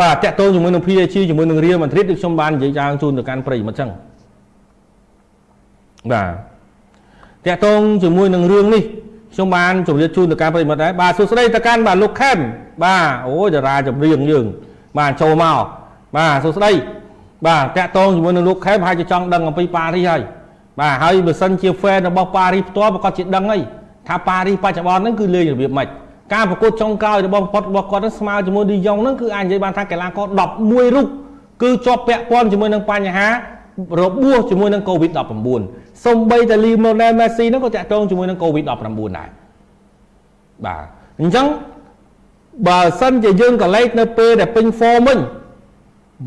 បាទតាក់ទងជាមួយនឹង PSG ជាមួយនឹង Real Madrid ដូចខ្ញុំបាននិយាយយ៉ាងជូនទៅកាន់ប្រិយមិត្តចឹងបាទតាក់ទងជាមួយនឹងរឿងនេះខ្ញុំបានជម្រាបជូនទៅកាន់ប្រិយមិត្តដែរបាទសួស្តីទៅកាន់បាទលោកខេមបាទអូយតារាចម្រៀងយើង បាទចូលមកបាទសួស្តីបាទតាក់ទងជាមួយនឹងលោកខេមហើយចង់ដឹងអំពីប៉ារីសហើយបាទហើយបើសិនជា fan របស់ប៉ារីសផ្ទាល់ប្រកាសជាដឹងហើយថាប៉ារីសបច្ចុប្បន្នហ្នឹងគឺលេងរបៀបម៉េច ការប្រកួតចុងក្រោយរបស់ប៉ុតរបស់គាត់ហ្នឹងស្មើជាមួយឌីយ៉ុងហ្នឹងគឺអាចនិយាយបានថាកីឡាករ11រូបគឺជាប់ពាក់ព័ន្ធជាមួយនឹងបញ្ហារបួសជាមួយនឹង COVID-19 សូម្បីតែ Lionel Messi ហ្នឹងក៏តាក់ទងជាមួយនឹង COVID-19 ដែរបាទអញ្ចឹងបើសិនជាយើងកលេចនៅពេលដែលពេញ form វិញ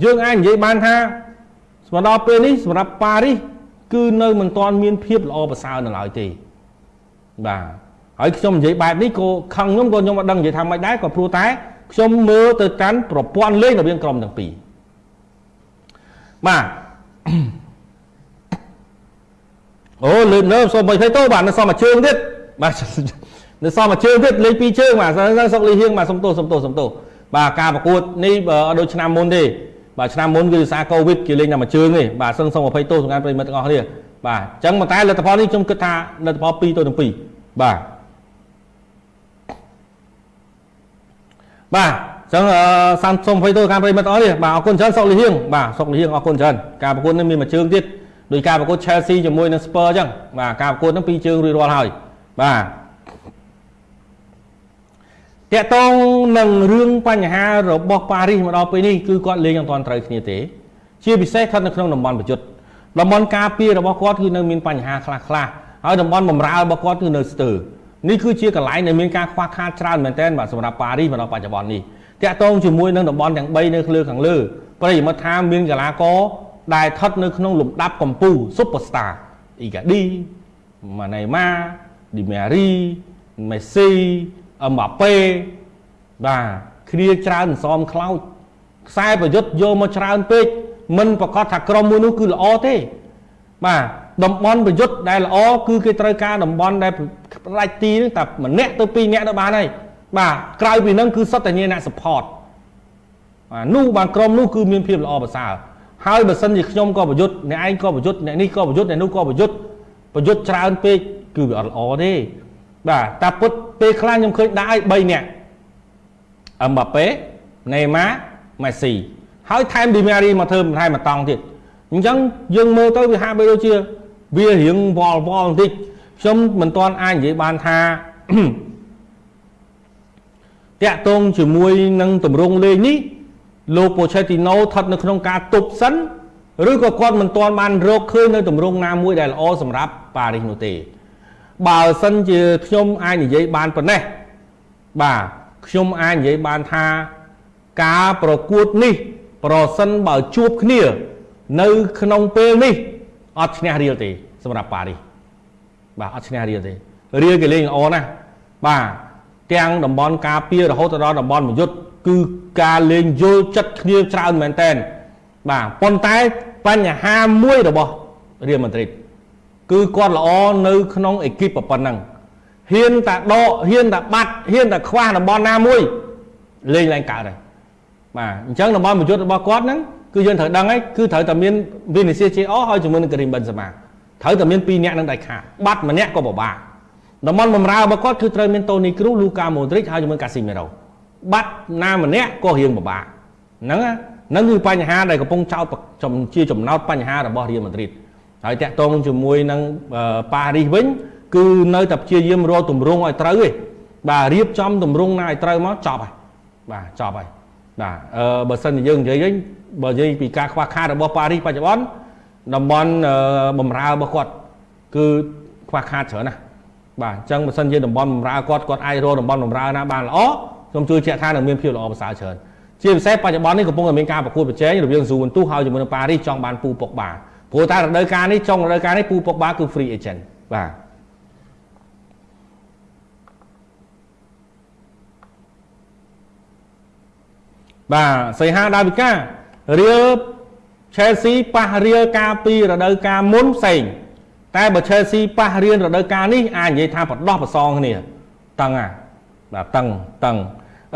យើងអាចនិយាយបានថាសម្រាប់ពេលនេះសម្រាប់ប៉ារីសគឺនៅមិនទាន់មានភាពល្អប្រសើរនៅឡើយទេបាទ ហើយខ្ញុំនិយាយបែបនេះក៏ខឹងខ្ញុំក៏ខ្ញុំអត់ដឹងនិយាយថាម៉េចដែរក៏ព្រោះតែខ្ញុំមើលទៅកាន់ប្រព័ន្ធលេងរវាងក្រុមទាំងពីរបាទអូលើនៅសុំបីទៅបាទនៅសុំមួយជើងទៀតបាទនៅសុំមួយជើងទៀតលេងពីរជើងបាទសុកលីហៀងបាទសុំទោសសុំទោសសុំទោសបាទការប្រកួតនេះអត់ដូចឆ្នាំមុនទេបាទឆ្នាំមុនគឺដោយសារកូវីដគេលេងតែមួយជើងទេបាទសឹងសុំ20ទោសសម្រាប់ប្រិមិត្តទាំងអស់គ្នាបាទអញ្ចឹងប៉ុន្តែលទ្ធផលនេះខ្ញុំគិតថាលទ្ធផល2ទៅនឹង2បាទ បាទអញ្ចឹងសាំសុំ20ទោសការប្រិមិត្តទាំងអស់នេះបាទអរគុណច្រើនសុកលីហៀងបាទសុកលីហៀងអរគុណច្រើនការប្រកួតនេះមានមួយជើងទៀតដោយការប្រកួត Chelsea ជាមួយនឹង Spurs អញ្ចឹងបាទការប្រកួតហ្នឹងពីរជើងរួចរាល់ហើយបាទតកតងនឹងរឿងបញ្ហារបស់ប៉ារីសមកដល់ពេលនេះគឺគាត់លេងអត់ទាន់ត្រូវគ្នាទេ ជាពិសេសស្ថិតនៅក្នុងតំបន់ប្រយុទ្ធតំបន់ការពាររបស់គាត់គឺនៅមានបញ្ហាខ្លះខ្លះហើយតំបន់បំរើរបស់គាត់គឺនៅស្ទើរ នេះគឺជាកន្លែងដែលមានការខ្វះខាតច្រើនមែនទែនបាទសម្រាប់ប៉ារីសមកដល់បច្ចុប្បន្ននេះតកតងជាមួយនឹងតំបន់ទាំង3នៅលើខាងលើប្រិយមិត្តថាមានកីឡាករដែលស្ថិតនៅក្នុងលំដាប់កម្ពុជា Superstar អ៊ីកាឌីម៉ាណេម៉ាឌីមេរីមេស៊ីអឹមបាប៉េបាទគ្នាច្រើនសំខ្លោចខ្សែប្រយុទ្ធយកមកច្រើនពេកមិនប្រកាសថាក្រុមមួយនោះគឺល្អទេបាទតំបន់ប្រយុទ្ធដែលល្អគឺគេត្រូវការតំបន់ដែល ផ្ដាច់ទីហ្នឹងតែម្នាក់ទៅពីរនាក់ទៅបានហើយបាទក្រៅពីហ្នឹងគឺសុទ្ធតែញាអ្នក support បាទនោះបានក្រុមនោះគឺមានភាពល្អប្រសើរហើយបើសិនជាខ្ញុំក៏ប្រយុទ្ធអ្នកឯងក៏ប្រយុទ្ធអ្នកនេះក៏ប្រយុទ្ធអ្នកនោះក៏ប្រយុទ្ធប្រយុទ្ធច្រើនពេកគឺវាអត់ល្អទេបាទតែពុតពេលខ្លះខ្ញុំឃើញដាក់ឲ្យ3នាក់អឹមបាប៉េណេម៉ាមេស៊ីហើយថែមឌីម៉ារីមកធ្វើថែមមកតង់ទៀតអញ្ចឹងយើងមើលទៅវាហាក់បីដូចជាវារៀងវល់វល់បន្តិច ខ្ញុំមិនទាន់អាចនិយាយបានថាតាក់ទងជាមួយនឹងតម្រងលេងនេះលោកប៉ូឆេទីណូស្ថិតនៅក្នុងការទប់សិនឬក៏គាត់មិនទាន់បានរកឃើញនៅតម្រងណាមួយដែលល្អសម្រាប់ប៉ារីសនោះទេ បើសិនជាខ្ញុំអាចនិយាយបានប៉ុណ្ណេះបាទខ្ញុំអាចនិយាយបានថាការប្រកួតនេះ ប្រសិនបើជួបគ្នា នៅក្នុងពេលនេះអត់ឈ្នះរៀលទេ សម្រាប់ប៉ារីស បាទអត់ឈ្នះរៀលទេរៀលគេលេងល្អណាស់បាទទាំងតំបន់ការពាររហូតដល់តំបន់មយុទ្ធគឺការលេងយល់ចិត្តគ្នាច្រើនមែនតែនបាទប៉ុន្តែបញ្ហាមួយរបស់រៀលម៉ាឌ្រីតគឺគាត់ល្អនៅក្នុងអេគីបប៉ុណ្ណឹងហ៊ានតែដកហ៊ានតែបាត់ហ៊ានតែខ្វះតំបន់ណាមួយលេងឡើងកើតហើយបាទអញ្ចឹងតំបន់ប្រយុទ្ធរបស់គាត់ហ្នឹងគឺយើងត្រូវដឹងហើយគឺត្រូវតែមានវិនិច្ឆ័យជាអហើយជាមួយនឹងការីមបិនសាម៉ា ត្រូវតែមាន2នាក់នឹងដាច់ខាតបាត់ម្នាក់ក៏ពិបាកតំបន់បំរើរបស់គាត់គឺត្រូវមានតូនីគ្រូលូកាម៉ូឌ្រិចហើយជាមួយកាស៊ីមេរ៉ូបាត់ណាម្នាក់ក៏រៀងពិបាកហ្នឹងហ្នឹងគឺបញ្ហាដែលកំពុងចោទជាចំណោទបញ្ហារបស់រៀលម៉ាឌ្រីតហើយតាក់ទងជាមួយនឹងប៉ារីសវិញគឺនៅតែព្យាយាមរកទម្រង់ឲ្យត្រូវទេបាទរៀបចំទម្រង់ណាឲ្យត្រូវមកចប់ហើយបាទចប់ហើយបាទអឺបើសិនជាយើងនិយាយវិញបើនិយាយពីការខ្វះខាតរបស់ប៉ារីសបច្ចុប្បន្ន តំបន់បំរើរបស់គាត់គឺខ្វះខាតច្រើនណាស់បាទអញ្ចឹងបើសិនជាតំបន់បំរើគាត់គាត់អាចរកតំបន់បំរើណាបានល្អខ្ញុំជឿជាក់ថានឹងមានភាពល្អប្រសើរច្រើនជាពិសេសបច្ចុប្បន្ននេះកំពុងតែមានការប្រកួតប្រជែងរវាងស៊ូវិនទូហើយជាមួយនឹងប៉ារីសចង់បានពូពុកបាព្រោះតែរដូវកាលនេះចុងរដូវកាលនេះពូពុកបាគឺ free agent បាទបាទសីហាដាវិការៀល Chelsea ប៉ះរៀលកាលពីរដូវកាលមុនផ្សេងតែបើ Chelsea ប៉ះរៀលរដូវកាលនេះអាចនិយាយថាបដោះប្រសងគ្នាតឹងអាបាទតឹងតឹង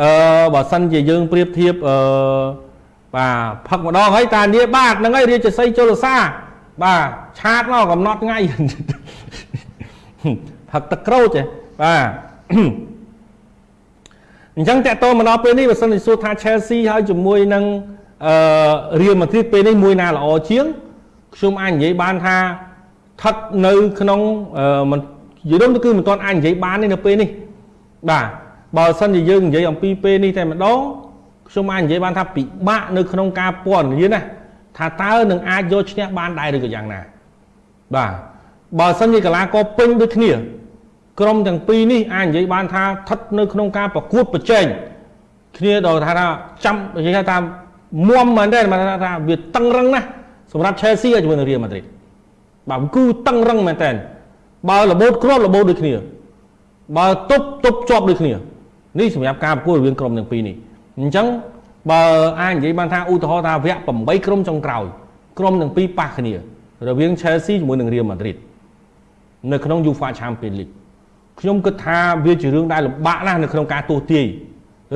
អឺបើសិនជាយើងប្រៀបធៀបអឺបាទផឹកម្ដងហើយតានីបាទហ្នឹងហើយរាជសីជលសា បាទឆាតមកកំណត់ថ្ងៃផឹកទឹកក្រូចទេបាទអញ្ចឹងតកតមកដល់ពេលនេះបើសិនជាសួរថា Chelsea ហើយជាមួយនឹង អឺ Real Madrid ពេលនេះមួយណាល្អជាងខ្ញុំអាចនិយាយបានថាស្ថិតនៅក្នុងមិននិយាយទៅគឺមិនទាន់អាចនិយាយបានទេនៅពេលនេះបាទបើសិនជាយើងនិយាយអំពីពេលនេះតែម្ដងខ្ញុំអាចនិយាយបានថាពិបាកនៅក្នុងការពណ៌នាណាថាតើនឹងអាចយកឈ្នះបានដែរឬក៏យ៉ាងណាបាទបើសិនជាកីឡាករពេញដូចគ្នា ក្រុមទាំងពីរនេះអាចនិយាយបានថាស្ថិតនៅក្នុងការប្រកួតប្រជែងគ្នាដល់ថាចាំនិយាយថាមុំ មែនទេមកថាវាតឹងរឹងណាស់សម្រាប់ Chelsea ជាមួយនឹង Real Madrid បាទគឺតឹងរឹងមែនតើបើរបូតគ្រាប់របូតដូចគ្នាបើទប់ទប់ជាប់ដូចគ្នានេះសម្រាប់ការប្រកួតរវាងក្រុមទាំងពីរនេះអញ្ចឹងបើអាចនិយាយបានថាឧទាហរណ៍ថាវគ្គ8ក្រុមចុងក្រោយក្រុមទាំងពីរប៉ះគ្នា រវាង Chelsea ជាមួយនឹង Real Madrid នៅក្នុង UEFA Champions League ខ្ញុំគិតថាវាជារឿងដែលលំបាកណាស់នៅក្នុងការទស្សទាយ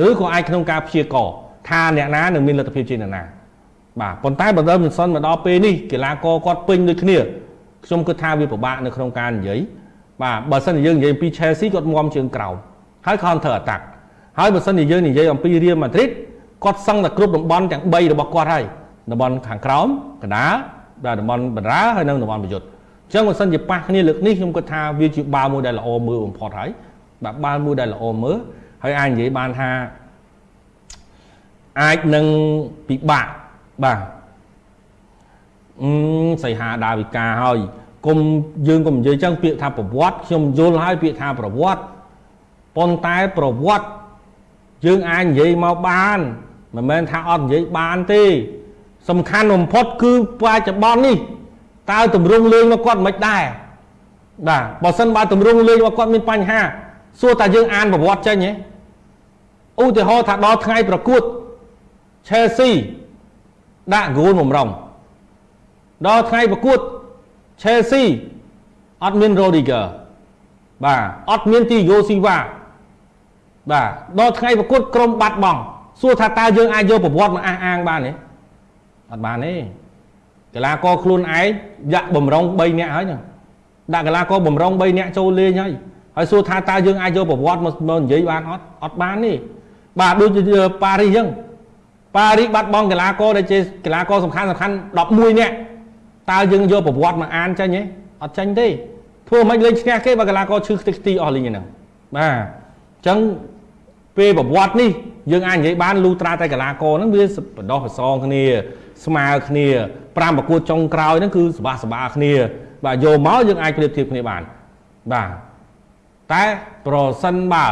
ឬក៏អាចក្នុងការព្យាករ ថាអ្នកណានឹងមានលទ្ធភាពជាអ្នកណាបាទប៉ុន្តែបើដើមមិនសិនមកដល់ពេលនេះកីឡាករគាត់ពេញដូចគ្នាខ្ញុំគិតថាវាពិបាកនៅក្នុងការនិយាយបាទបើសិនជាយើងនិយាយពី Chelsea គាត់មុំជើងក្រោមហើយ counter attack ហើយបើសិនជាយើងនិយាយអំពី Real Madrid គាត់សឹងតែគ្រប់តំបន់ទាំង3របស់គាត់ហើយតំបន់ខាងក្រោមកណ្ដាលបាទតំបន់បណ្ដាហើយនិងតំបន់ប្រយុទ្ធអញ្ចឹងបើសិនជាប៉ះគ្នាលើកនេះខ្ញុំគិតថាវាជាបាល់មួយដែលល្អមើលបំផុតហើយបាទបាល់មួយដែលល្អមើលហើយអាចនិយាយបានថា អាចនឹងពិបាកបាទអឺសីហាដាវិកាហើយគុំយើងកុំនិយាយចឹងពាក្យថាប្រវត្តិខ្ញុំយល់ហើយពាក្យថាប្រវត្តិប៉ុន្តែប្រវត្តិយើងអាចនិយាយមកបានមិនមែនថាអត់និយាយបានទេ សំខាន់បំផុតគឺបច្ចុប្បន្ននេះតើតម្រង់លេងមកគាត់មិនដែរបាទបើសិនបើតម្រង់លេងមកគាត់មានបញ្ហាសួរតែយើងអានប្រវត្តិចេញហ៎ឧទាហរណ៍ថាដល់ថ្ងៃប្រកួត Chelsea ដាក់ហ្គោលបំរុងដល់ថ្ងៃប្រកួត Chelsea អត់មាន Rodriguez បាទអត់មាន Thiago Silva បាទដល់ថ្ងៃប្រកួតក្រុមបាត់បង់សួរថាតើយើងអាចយកប្រវត្តិមកអះអាងបានទេអត់បានទេកីឡាករខ្លួនឯងយ៉ាក់បំរុង3នាក់ហើយហ្នឹងដាក់កីឡាករបំរុង3នាក់ចូលលេងហើយហើយសួរថាតើយើងអាចយកប្រវត្តិមកនិយាយបានអត់អត់បានទេបាទដូចជាប៉ារីសអញ្ចឹង ប៉ារីសបាត់បង់កីឡាករដែលជាកីឡាករសំខាន់សំខាន់11នាក់តើយើងយកប្រវត្តិមកអានចេញទេអត់ចេញទេធ្វើមិនលេងឈ្នះគេបើកីឡាករឈឺខ្ទេចខ្ទីអស់លេងហ្នឹងបាទអញ្ចឹងពេលប្រវត្តិនេះយើងអាចនិយាយបានលូត្រាតែកីឡាករហ្នឹងវាបដោះប្រសងគ្នា ស្មើគ្នា5ប្រកួតចុងក្រោយហ្នឹងគឺសបាសបាគ្នា បាទយកមកយើងអាចប្រៀបធៀបគ្នាបានបាទតែប្រសិនបើ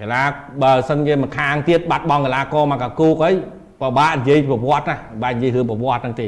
កីឡាបើសិនជាម្ខាងទៀតបាត់បង់កីឡាករមកកាគូកអីពិបាកនិយាយប្រវត្តិណាបាទនិយាយរឿងប្រវត្តិហ្នឹងទេ